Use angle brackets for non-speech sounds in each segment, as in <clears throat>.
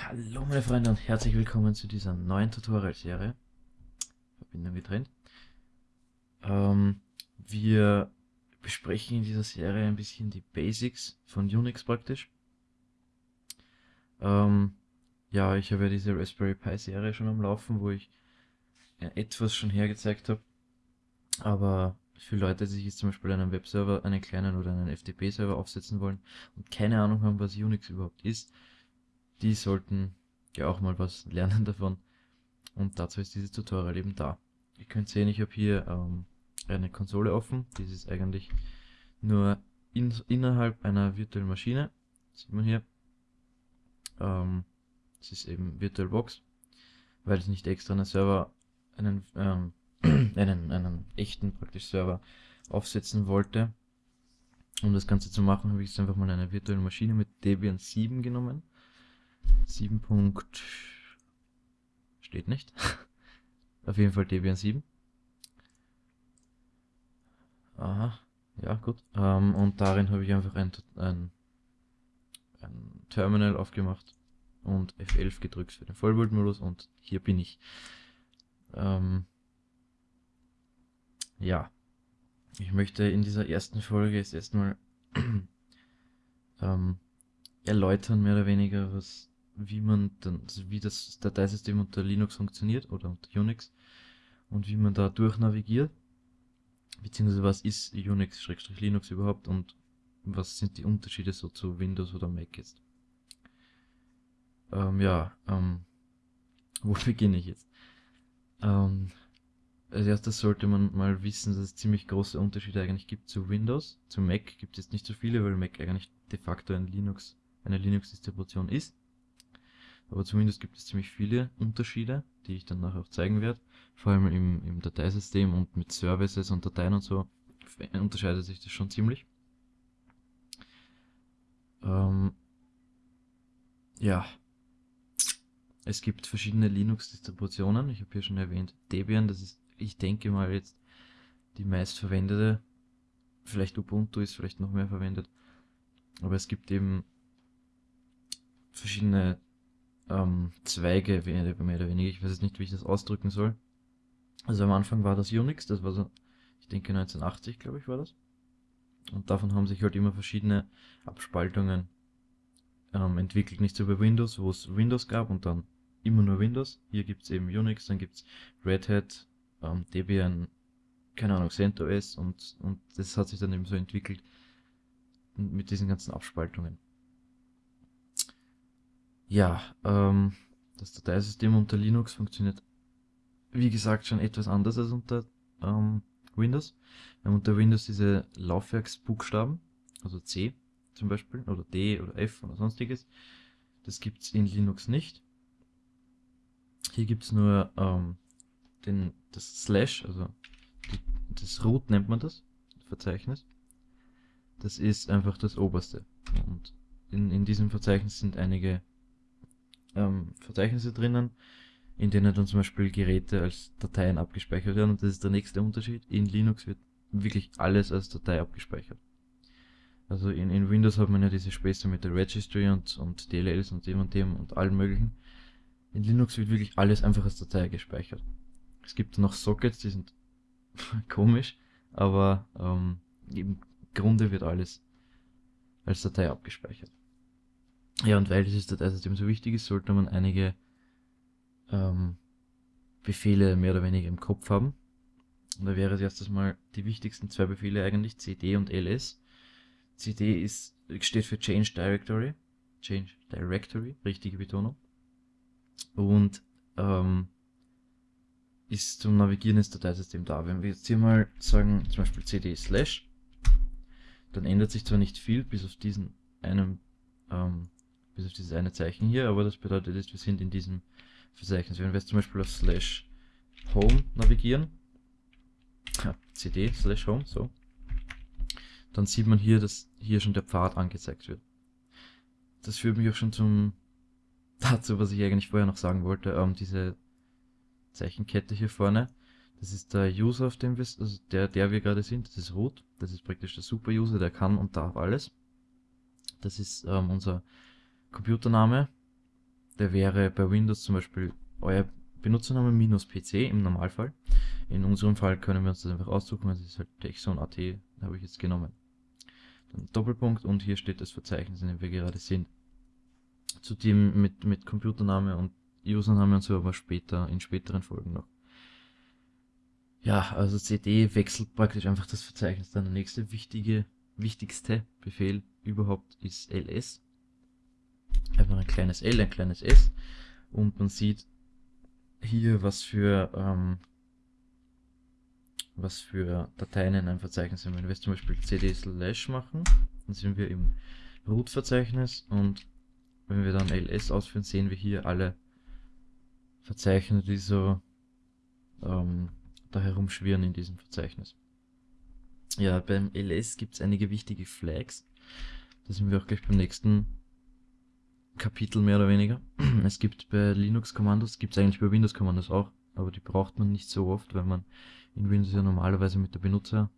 Hallo meine Freunde und herzlich willkommen zu dieser neuen Tutorial-Serie. Verbindung getrennt. Ähm, wir besprechen in dieser Serie ein bisschen die Basics von Unix praktisch. Ähm, ja, ich habe ja diese Raspberry Pi Serie schon am Laufen, wo ich etwas schon hergezeigt habe. Aber für Leute, die sich jetzt zum Beispiel einen Webserver, einen kleinen oder einen FTP-Server aufsetzen wollen und keine Ahnung haben, was Unix überhaupt ist, die sollten ja auch mal was lernen <laughs> davon. Und dazu ist dieses Tutorial eben da. Ihr könnt sehen, ich habe hier ähm, eine Konsole offen. Das ist eigentlich nur in, innerhalb einer virtuellen Maschine. Das sieht man hier. Ähm, das ist eben VirtualBox, weil ich nicht extra einen Server, einen, ähm, <clears throat> einen, einen echten praktisch Server aufsetzen wollte. Um das Ganze zu machen, habe ich jetzt einfach mal eine virtuelle Maschine mit Debian 7 genommen. 7. steht nicht. <laughs> Auf jeden Fall Debian 7. Aha, ja gut. Ähm, und darin habe ich einfach ein, ein, ein Terminal aufgemacht und F11 gedrückt für den Vollbildmodus und hier bin ich. Ähm, ja, ich möchte in dieser ersten Folge jetzt erstmal <clears throat> ähm, erläutern, mehr oder weniger, was, wie man dann, also wie das Dateisystem unter Linux funktioniert oder unter Unix und wie man da durchnavigiert, beziehungsweise was ist Unix-Linux überhaupt und was sind die Unterschiede so zu Windows oder Mac jetzt. Ähm, ja, ähm, <laughs> wo beginne ich jetzt? Ähm, als erstes sollte man mal wissen, dass es ziemlich große Unterschiede eigentlich gibt zu Windows. Zu Mac gibt es nicht so viele, weil Mac eigentlich de facto ein Linux eine Linux-Distribution ist. Aber zumindest gibt es ziemlich viele Unterschiede, die ich dann nachher auch zeigen werde. Vor allem im, im Dateisystem und mit Services und Dateien und so unterscheidet sich das schon ziemlich. Ähm, ja, es gibt verschiedene Linux-Distributionen. Ich habe hier schon erwähnt Debian, das ist, ich denke mal jetzt die meistverwendete. Vielleicht Ubuntu ist vielleicht noch mehr verwendet. Aber es gibt eben verschiedene ähm, Zweige, mehr oder weniger. Ich weiß jetzt nicht, wie ich das ausdrücken soll. Also am Anfang war das Unix, das war so, ich denke 1980, glaube ich, war das. Und davon haben sich halt immer verschiedene Abspaltungen ähm, entwickelt. Nicht so wie Windows, wo es Windows gab und dann immer nur Windows. Hier gibt es eben Unix, dann gibt es Red Hat, ähm, Debian, keine Ahnung, CentOS und, und das hat sich dann eben so entwickelt mit diesen ganzen Abspaltungen. Ja, ähm, das Dateisystem unter Linux funktioniert, wie gesagt, schon etwas anders als unter ähm, Windows. Wir haben unter Windows diese Laufwerksbuchstaben, also C zum Beispiel, oder D oder F oder sonstiges. Das gibt's in Linux nicht. Hier gibt's nur ähm, den, das Slash, also die, das Root nennt man das, Verzeichnis. Das ist einfach das oberste. Und in, in diesem Verzeichnis sind einige ähm, Verzeichnisse drinnen, in denen dann zum Beispiel Geräte als Dateien abgespeichert werden. Und das ist der nächste Unterschied. In Linux wird wirklich alles als Datei abgespeichert. Also in, in Windows hat man ja diese Späße mit der Registry und, und DLLs und dem und dem und allem möglichen. In Linux wird wirklich alles einfach als Datei gespeichert. Es gibt noch Sockets, die sind <laughs> komisch, aber ähm, im Grunde wird alles als Datei abgespeichert. Ja, und weil dieses Dateisystem so wichtig ist, sollte man einige ähm, Befehle mehr oder weniger im Kopf haben. Und da wäre es erstes mal die wichtigsten zwei Befehle eigentlich, cd und ls. cd ist, steht für Change Directory. Change Directory, richtige Betonung. Und ähm, ist zum Navigieren des Dateisystems da. Wenn wir jetzt hier mal sagen, zum Beispiel cd slash, dann ändert sich zwar nicht viel, bis auf diesen einen ähm, bis auf dieses eine Zeichen hier, aber das bedeutet jetzt, wir sind in diesem Verzeichnis. Wenn wir jetzt zum Beispiel auf slash home navigieren, ja, cd slash home, so, dann sieht man hier, dass hier schon der Pfad angezeigt wird. Das führt mich auch schon zum <laughs> dazu, was ich eigentlich vorher noch sagen wollte, ähm, diese Zeichenkette hier vorne. Das ist der User, auf dem wir, also der, der wir gerade sind, das ist root. Das ist praktisch der Super-User, der kann und darf alles. Das ist ähm, unser Computername, der wäre bei Windows zum Beispiel euer Benutzername minus PC im Normalfall. In unserem Fall können wir uns das einfach aussuchen, es ist halt Texon.at, habe ich jetzt genommen. Dann Doppelpunkt und hier steht das Verzeichnis, in dem wir gerade sind. Zudem mit, mit Computername und Username und so, aber später, in späteren Folgen noch. Ja, also CD wechselt praktisch einfach das Verzeichnis. Dann der nächste wichtige, wichtigste Befehl überhaupt ist ls. Einfach ein kleines L, ein kleines S. Und man sieht hier, was für, ähm, was für Dateien in einem Verzeichnis sind. Wenn wir jetzt zum Beispiel cd slash machen, dann sind wir im Root-Verzeichnis und wenn wir dann ls ausführen, sehen wir hier alle Verzeichnisse, die so ähm, da herumschwirren in diesem Verzeichnis. Ja, beim ls gibt es einige wichtige Flags. Da sind wir auch gleich beim nächsten Kapitel mehr oder weniger. <clears throat> Es gibt bei Linux-Kommandos, gibt es eigentlich bei Windows-Kommandos auch, aber die braucht man nicht so oft, weil man in Windows ja normalerweise mit der Benutzer,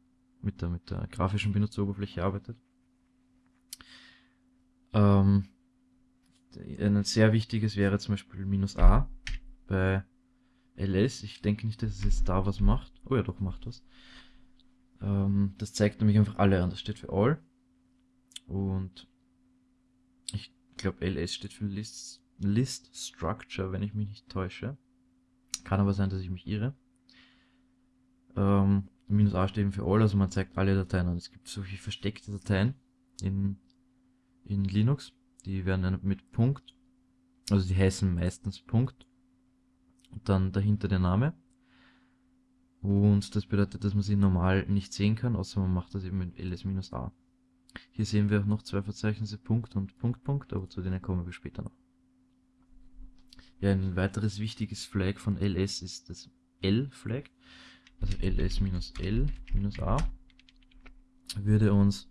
mit der, mit der grafischen Benutzeroberfläche arbeitet. Ähm, ein sehr wichtiges wäre zum Beispiel minus A bei ls. Ich denke nicht, dass es jetzt da was macht. Oh ja, doch, macht was. Ähm, das zeigt nämlich einfach alle an. Das steht für all. Und ich glaube, ls steht für List, List Structure, wenn ich mich nicht täusche. Kann aber sein, dass ich mich irre. Ähm, minus a steht für all, also man zeigt alle Dateien an. Es gibt solche versteckte Dateien in, in Linux. Die werden dann mit Punkt, also die heißen meistens Punkt und dann dahinter der Name. Und das bedeutet, dass man sie normal nicht sehen kann, außer man macht das eben mit ls-a. Hier sehen wir auch noch zwei Verzeichnisse, Punkt und Punkt, Punkt, aber zu denen kommen wir später noch. Ja, ein weiteres wichtiges Flag von ls ist das L-Flag, also ls-l-a würde uns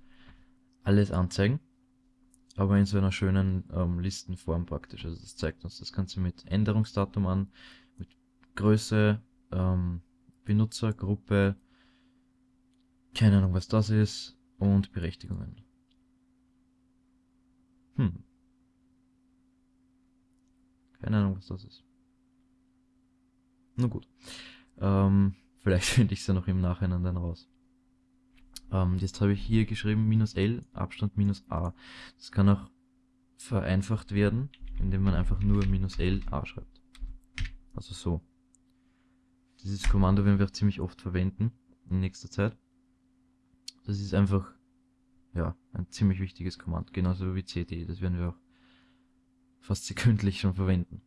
alles anzeigen, aber in so einer schönen ähm, Listenform praktisch. Also das zeigt uns das Ganze mit Änderungsdatum an, mit Größe, ähm, Benutzergruppe, keine Ahnung was das ist, und Berechtigungen. Hm. Keine Ahnung, was das ist. Na gut. Ähm, <laughs> vielleicht finde ich es ja noch im Nachhinein dann raus. Ähm, jetzt habe ich hier geschrieben minus L, Abstand minus A. Das kann auch vereinfacht werden, indem man einfach nur minus L A schreibt. Also so. Dieses Kommando werden wir auch ziemlich oft verwenden in nächster Zeit. Das ist einfach ja, ein ziemlich wichtiges Kommando, genauso wie cd. Das werden wir auch fast sekündlich schon verwenden.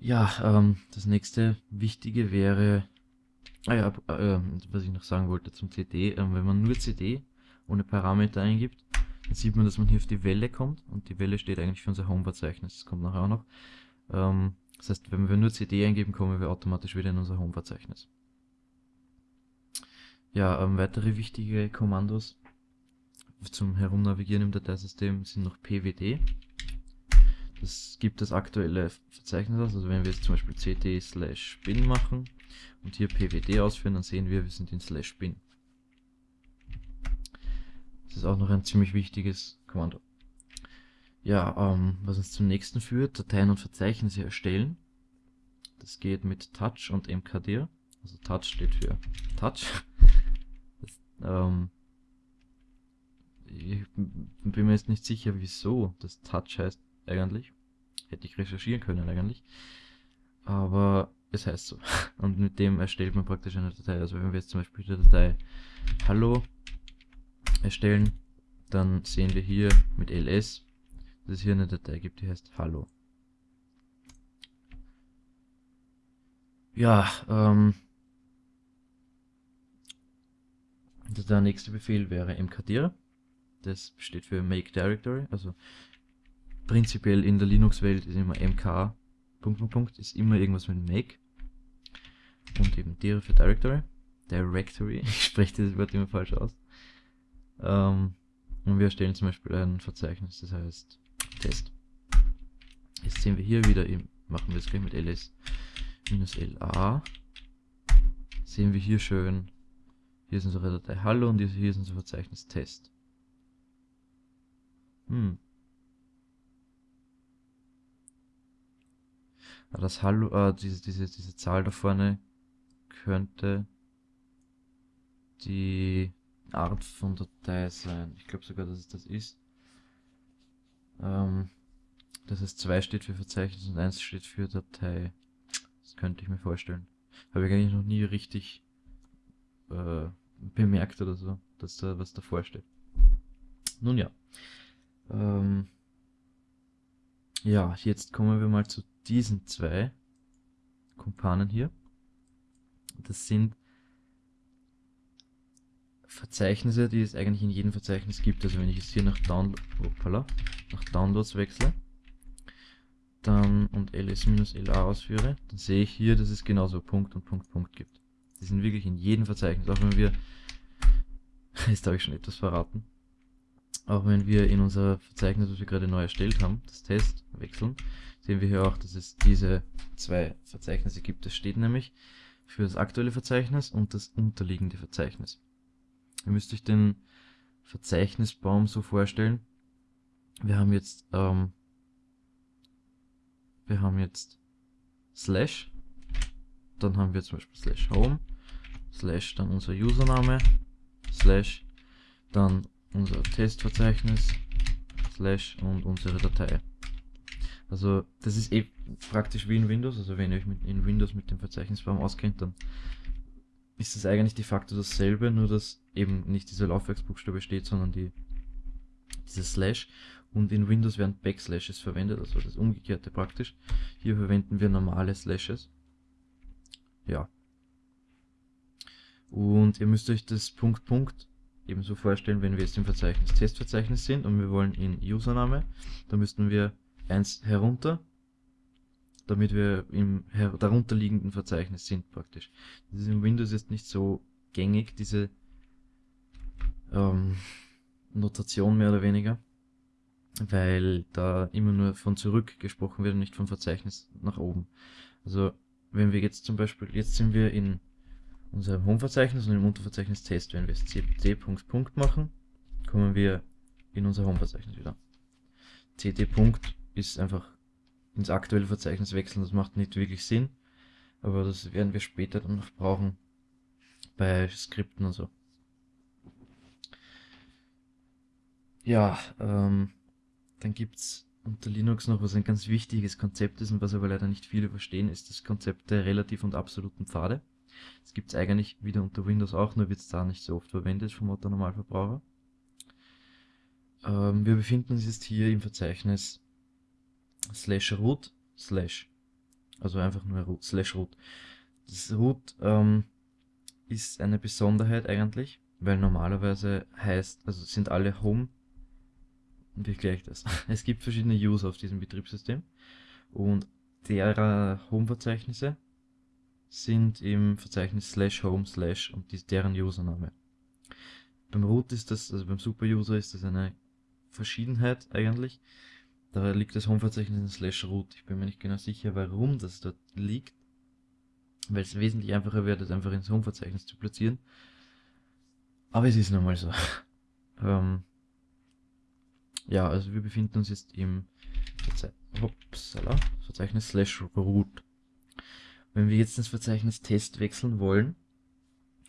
Ja, ähm, das nächste Wichtige wäre, ah ja, äh, was ich noch sagen wollte zum cd, äh, wenn man nur cd ohne Parameter eingibt, dann sieht man, dass man hier auf die Welle kommt und die Welle steht eigentlich für unser Home-Verzeichnis, das kommt nachher auch noch. Ähm, das heißt, wenn wir nur cd eingeben, kommen wir automatisch wieder in unser Home-Verzeichnis. Ja, ähm, weitere wichtige Kommandos zum Herumnavigieren im Dateisystem sind noch pwd. Das gibt das aktuelle Verzeichnis aus. Also wenn wir jetzt zum Beispiel cd slash bin machen und hier pwd ausführen, dann sehen wir, wir sind in slash bin. Das ist auch noch ein ziemlich wichtiges Kommando. Ja, ähm, was uns zum nächsten führt, Dateien und Verzeichnisse erstellen. Das geht mit touch und mkdir. Also touch steht für touch. Ähm, ich bin mir jetzt nicht sicher, wieso das touch heißt eigentlich. Hätte ich recherchieren können eigentlich. Aber es heißt so. <laughs> Und mit dem erstellt man praktisch eine Datei. Also wenn wir jetzt zum Beispiel die Datei Hallo erstellen, dann sehen wir hier mit ls, dass es hier eine Datei gibt, die heißt Hallo. Ja, ähm, der nächste Befehl wäre mkdir. Das steht für Make Directory, also prinzipiell in der Linux-Welt ist immer mk, Punkt, Punkt, Punkt, ist immer irgendwas mit Make. Und eben dir für Directory. Directory, <laughs> ich spreche dieses Wort immer falsch aus. Ähm, und wir erstellen zum Beispiel ein Verzeichnis, das heißt Test. Jetzt sehen wir hier wieder, machen wir es gleich mit ls-la. Sehen wir hier schön, hier ist unsere Datei Hallo und hier ist unser Verzeichnis Test. Hm, Das Hallo, äh, diese, diese, diese Zahl da vorne könnte die Art von Datei sein. Ich glaube sogar, dass es das ist. Ähm, dass es 2 steht für Verzeichnis und 1 steht für Datei. Das könnte ich mir vorstellen. Habe ich eigentlich noch nie richtig äh, bemerkt oder so, dass da was davor steht. Nun ja. Ähm, ja, jetzt kommen wir mal zu diesen zwei Kumpanen hier. Das sind Verzeichnisse, die es eigentlich in jedem Verzeichnis gibt. Also wenn ich jetzt hier nach, Download, hoppala, nach Downloads wechsle dann und ls-la ausführe, dann sehe ich hier, dass es genauso Punkt und Punkt, Punkt gibt. Die sind wirklich in jedem Verzeichnis, auch wenn wir, <laughs> jetzt habe ich schon etwas verraten, auch wenn wir in unser Verzeichnis, was wir gerade neu erstellt haben, das Test wechseln, sehen wir hier auch, dass es diese zwei Verzeichnisse gibt. Das steht nämlich für das aktuelle Verzeichnis und das unterliegende Verzeichnis. Ihr müsst euch den Verzeichnisbaum so vorstellen. Wir haben jetzt, ähm, wir haben jetzt Slash, dann haben wir zum Beispiel Slash Home, Slash dann unser Username, Slash dann unser Testverzeichnis, Slash und unsere Datei. Also das ist eh praktisch wie in Windows, also wenn ihr euch mit, in Windows mit dem Verzeichnisbaum auskennt, dann ist es eigentlich de facto dasselbe, nur dass eben nicht dieser Laufwerksbuchstabe steht, sondern die, dieses Slash. Und in Windows werden Backslashes verwendet, also das umgekehrte praktisch. Hier verwenden wir normale Slashes. Ja. Und ihr müsst euch das Punkt Punkt ebenso vorstellen, wenn wir jetzt im Verzeichnis Testverzeichnis sind und wir wollen in Username, dann müssten wir eins herunter damit wir im darunterliegenden Verzeichnis sind praktisch. Das ist im Windows jetzt nicht so gängig, diese ähm, Notation mehr oder weniger, weil da immer nur von zurück gesprochen wird und nicht vom Verzeichnis nach oben. Also wenn wir jetzt zum Beispiel, jetzt sind wir in unserem Home-Verzeichnis und im Unterverzeichnis Test, wenn wir jetzt cd Punkt Punkt machen, kommen wir in unser Home-Verzeichnis wieder. cd Punkt ist einfach ins aktuelle Verzeichnis wechseln. Das macht nicht wirklich Sinn, aber das werden wir später dann noch brauchen bei Skripten und so. Ja, ähm, dann gibt's unter Linux noch, was ein ganz wichtiges Konzept ist und was aber leider nicht viele verstehen, ist das Konzept der relativ und absoluten Pfade. Das gibt's eigentlich wieder unter Windows auch, nur wird's da nicht so oft verwendet vom Otto Normalverbraucher. Ähm, wir befinden uns jetzt hier im Verzeichnis slash root slash. Also einfach nur root, slash root. Das root ähm, ist eine Besonderheit eigentlich, weil normalerweise heißt, also sind alle Home, erkläre ich das? <laughs> Es gibt verschiedene User auf diesem Betriebssystem und derer Home-Verzeichnisse sind im Verzeichnis slash home slash und die, deren Username. Beim Root ist das, also beim Super-User ist das eine Verschiedenheit eigentlich. Da liegt das Home-Verzeichnis in slash root. Ich bin mir nicht genau sicher, warum das dort liegt. Weil es wesentlich einfacher wäre, das einfach ins Home-Verzeichnis zu platzieren. Aber es ist nun mal so. <laughs> ähm, ja, also wir befinden uns jetzt im Verze Upsala, Verzeichnis slash root. Wenn wir jetzt ins Verzeichnis Test wechseln wollen,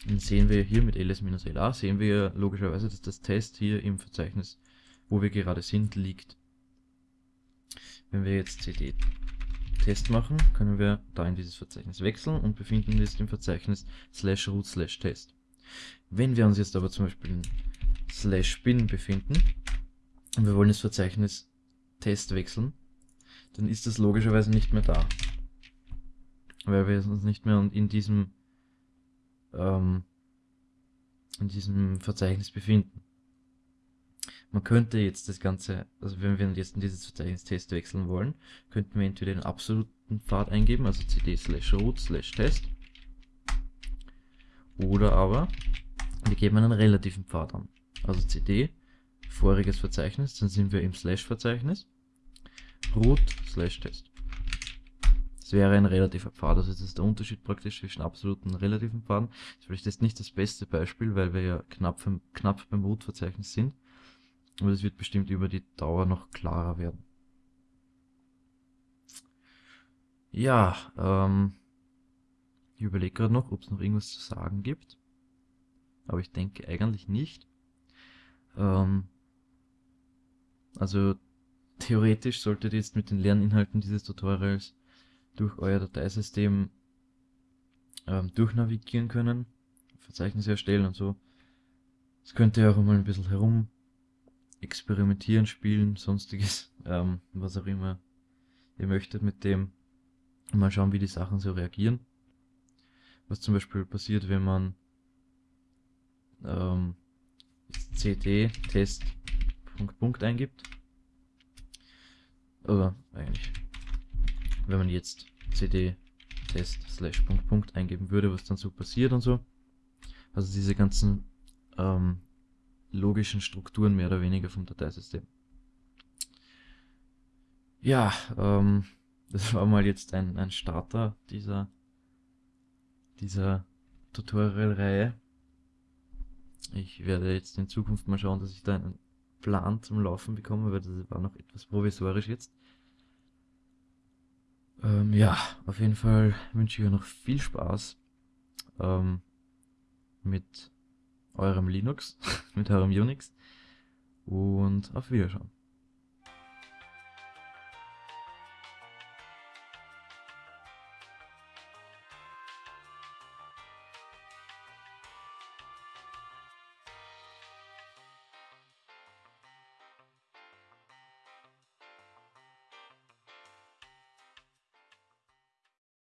dann sehen wir hier mit ls-la, sehen wir logischerweise, dass das Test hier im Verzeichnis, wo wir gerade sind, liegt. Wenn wir jetzt cd Test machen, können wir da in dieses Verzeichnis wechseln und befinden uns im Verzeichnis slash root slash test. Wenn wir uns jetzt aber zum Beispiel in slash bin befinden und wir wollen das Verzeichnis Test wechseln, dann ist das logischerweise nicht mehr da. Weil wir uns nicht mehr in diesem, ähm, in diesem Verzeichnis befinden. Man könnte jetzt das Ganze, also wenn wir jetzt in dieses Verzeichnis Test wechseln wollen, könnten wir entweder den absoluten Pfad eingeben, also cd slash root slash test, oder aber wir geben einen relativen Pfad an. Also cd, voriges Verzeichnis, dann sind wir im slash Verzeichnis, root slash test. Das wäre ein relativer Pfad, also das ist der Unterschied praktisch zwischen absoluten und relativen Pfaden. Das ist vielleicht jetzt nicht das beste Beispiel, weil wir ja knapp, knapp beim Root-Verzeichnis sind. Aber es wird bestimmt über die Dauer noch klarer werden. Ja, ähm, ich überlege gerade noch, ob es noch irgendwas zu sagen gibt. Aber ich denke eigentlich nicht. Ähm, also theoretisch solltet ihr jetzt mit den Lerninhalten dieses Tutorials durch euer Dateisystem ähm, durchnavigieren können, Verzeichnisse erstellen und so. Das könnt ihr auch mal ein bisschen herum experimentieren, spielen, sonstiges, <laughs> ähm, was auch immer ihr möchtet mit dem. Mal schauen, wie die Sachen so reagieren. Was zum Beispiel passiert, wenn man ähm, cd test Punkt, Punkt eingibt. Oder eigentlich, wenn man jetzt cd test slash Punkt, Punkt eingeben würde, was dann so passiert und so. Also diese ganzen ähm, logischen Strukturen mehr oder weniger vom Dateisystem. Ja, ähm, <laughs> das war mal jetzt ein, ein Starter dieser, dieser Tutorial-Reihe. Ich werde jetzt in Zukunft mal schauen, dass ich da einen Plan zum Laufen bekomme, weil das war noch etwas provisorisch jetzt. Ja, auf jeden Fall wünsche ich euch noch viel Spaß ähm, mit eurem Linux, <laughs> mit eurem Unix und auf Wiederschauen.